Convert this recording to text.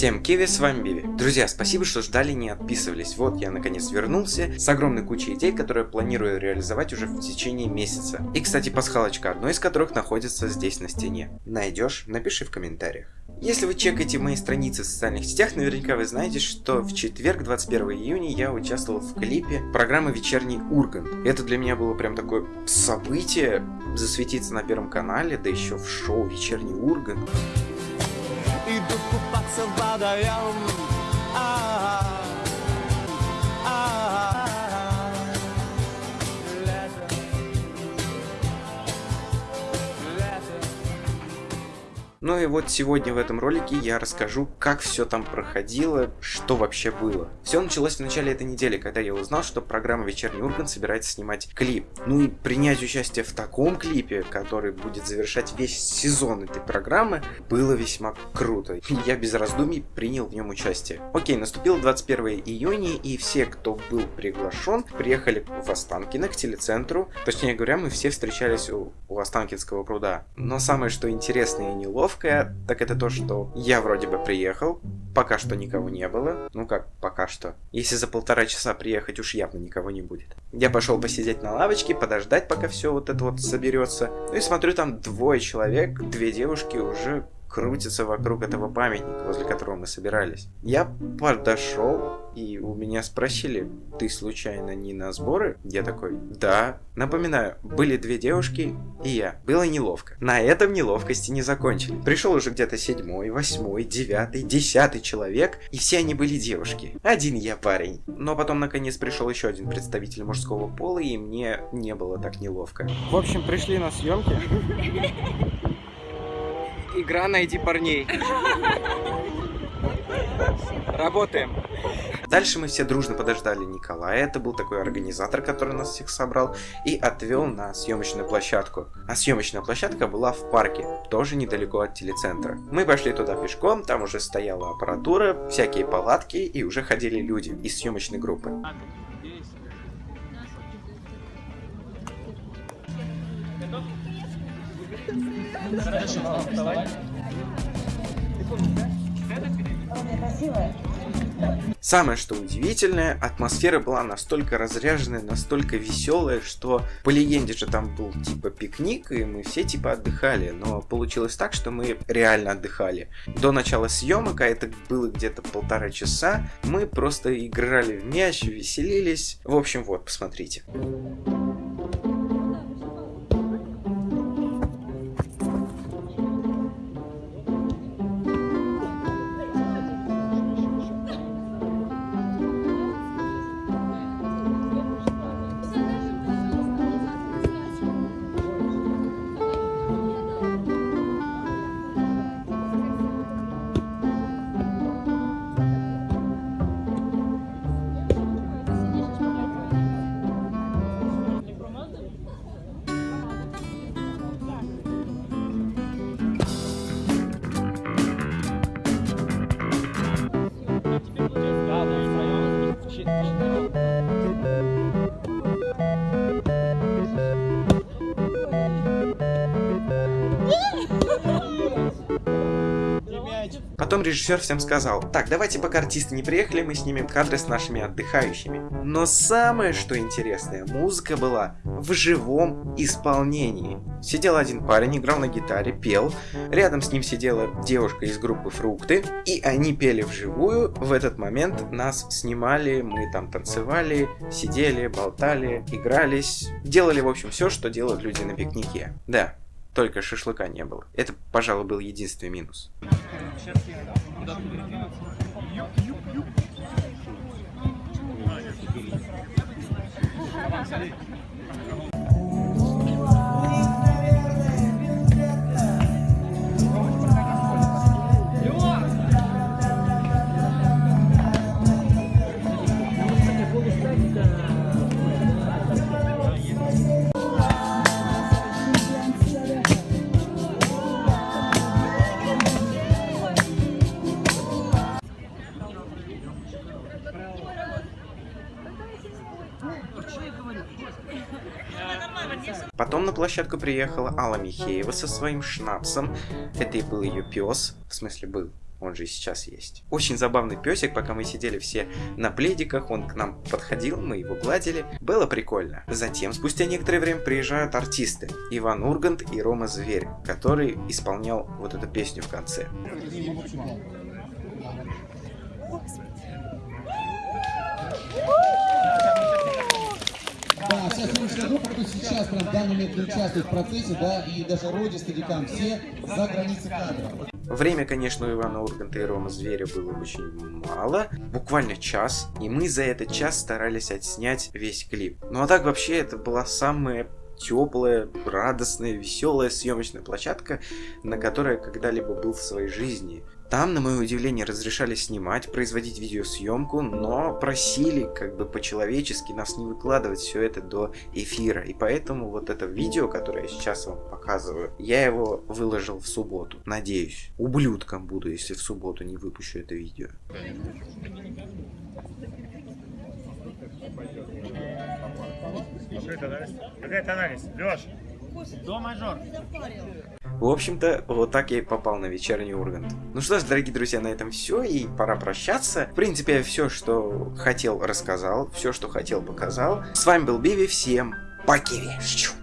Всем киви, с вами Биви. Друзья, спасибо, что ждали, не отписывались. Вот я наконец вернулся с огромной кучей идей, которые планирую реализовать уже в течение месяца. И, кстати, пасхалочка, одной из которых находится здесь на стене. Найдешь? Напиши в комментариях. Если вы чекаете мои страницы в социальных сетях, наверняка вы знаете, что в четверг, 21 июня, я участвовал в клипе программы «Вечерний Ургант». Это для меня было прям такое событие, засветиться на Первом канале, да еще в шоу «Вечерний Ургант». Иду купаться в водоем Ну и вот сегодня в этом ролике я расскажу, как все там проходило, что вообще было. Все началось в начале этой недели, когда я узнал, что программа «Вечерний Ургант» собирается снимать клип. Ну и принять участие в таком клипе, который будет завершать весь сезон этой программы, было весьма круто. Я без раздумий принял в нем участие. Окей, наступил 21 июня, и все, кто был приглашен, приехали в Останкино к телецентру. Точнее говоря, мы все встречались у, у Останкинского пруда. Но самое, что интересное и неловкое, так это то, что я вроде бы приехал, пока что никого не было. Ну как, пока что. Если за полтора часа приехать, уж явно никого не будет. Я пошел посидеть на лавочке, подождать, пока все вот это вот соберется. Ну и смотрю, там двое человек, две девушки уже крутятся вокруг этого памятника, возле которого мы собирались. Я подошел, и у меня спросили, ты случайно не на сборы? Я такой, да. Напоминаю, были две девушки и я. Было неловко. На этом неловкости не закончили. Пришел уже где-то седьмой, восьмой, девятый, десятый человек, и все они были девушки. Один я парень. Но потом наконец пришел еще один представитель мужского пола, и мне не было так неловко. В общем, пришли на съемки. Игра «Найди парней». Работаем. Дальше мы все дружно подождали Николая, это был такой организатор, который нас всех собрал, и отвел на съемочную площадку. А съемочная площадка была в парке, тоже недалеко от телецентра. Мы пошли туда пешком, там уже стояла аппаратура, всякие палатки, и уже ходили люди из съемочной группы. Самое что удивительное, атмосфера была настолько разряженная, настолько веселая, что по легенде же там был типа пикник, и мы все типа отдыхали, но получилось так, что мы реально отдыхали. До начала съемок, а это было где-то полтора часа, мы просто играли в мяч, веселились. В общем, вот, посмотрите. Потом режиссер всем сказал, так, давайте пока артисты не приехали, мы снимем кадры с нашими отдыхающими. Но самое, что интересное, музыка была в живом исполнении. Сидел один парень, играл на гитаре, пел, рядом с ним сидела девушка из группы «Фрукты», и они пели вживую, в этот момент нас снимали, мы там танцевали, сидели, болтали, игрались, делали, в общем, все, что делают люди на пикнике. Да, только шашлыка не было. Это, пожалуй, был единственный минус. Потом на площадку приехала Алла Михеева со своим шнапсом. Это и был ее пес, в смысле был. он же и сейчас есть. Очень забавный песик, пока мы сидели все на пледиках, он к нам подходил, мы его гладили. Было прикольно. Затем, спустя некоторое время, приезжают артисты. Иван Ургант и Рома Зверь, который исполнял вот эту песню в конце. Да, вся съемочная группа, кто сейчас прям в данный момент участвует в процессе, да, и даже Роди, Стадикам, все за границей кадра. Время, конечно, у Ивана Урганта и Рома Зверя было очень мало, буквально час, и мы за этот час старались отснять весь клип. Ну а так вообще это была самая теплая, радостная, веселая съемочная площадка, на которой я когда-либо был в своей жизни. Там, на мое удивление, разрешали снимать, производить видеосъемку, но просили как бы по-человечески нас не выкладывать все это до эфира. И поэтому вот это видео, которое я сейчас вам показываю, я его выложил в субботу. Надеюсь. Ублюдком буду, если в субботу не выпущу это видео. Тональность? Какая тональность? Леш, до мажор. В общем-то, вот так я и попал на вечерний Ургант. Ну что ж, дорогие друзья, на этом все, и пора прощаться. В принципе, я все, что хотел, рассказал, все, что хотел, показал. С вами был Биви, всем покерещу.